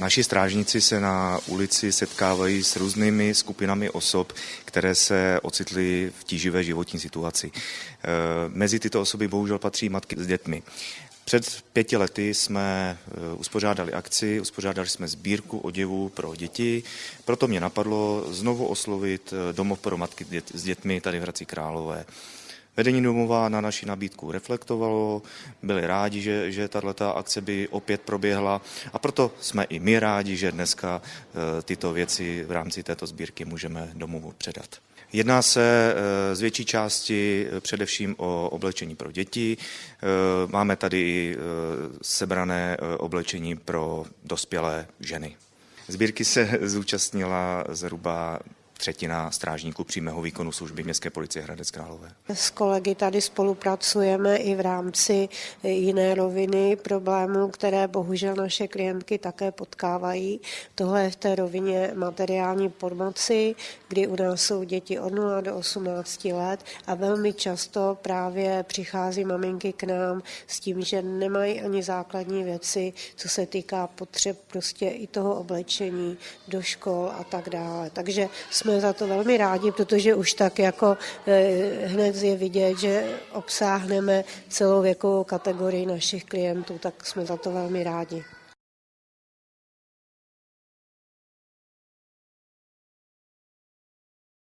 Naši strážníci se na ulici setkávají s různými skupinami osob, které se ocitly v tíživé životní situaci. Eh, mezi tyto osoby bohužel patří matky s dětmi. Před pěti lety jsme eh, uspořádali akci, uspořádali jsme sbírku oděvů pro děti, proto mě napadlo znovu oslovit eh, domov pro matky s dětmi tady v Hradci Králové. Vedení domova na naši nabídku reflektovalo, byli rádi, že, že tato akce by opět proběhla a proto jsme i my rádi, že dneska eh, tyto věci v rámci této sbírky můžeme domovu předat. Jedná se eh, z větší části eh, především o oblečení pro děti. Máme tady i sebrané oblečení pro dospělé ženy. Sbírky se zúčastnila zhruba třetina strážníků přímého výkonu služby Městské policie Hradec Králové. S kolegy tady spolupracujeme i v rámci jiné roviny problémů, které bohužel naše klientky také potkávají. Tohle je v té rovině materiální pomoci, kdy u nás jsou děti od 0 do 18 let a velmi často právě přichází maminky k nám s tím, že nemají ani základní věci, co se týká potřeb prostě i toho oblečení do škol a tak dále. Takže jsme jsme za to velmi rádi, protože už tak jako eh, hned je vidět, že obsáhneme celou věkovou kategorii našich klientů, tak jsme za to velmi rádi.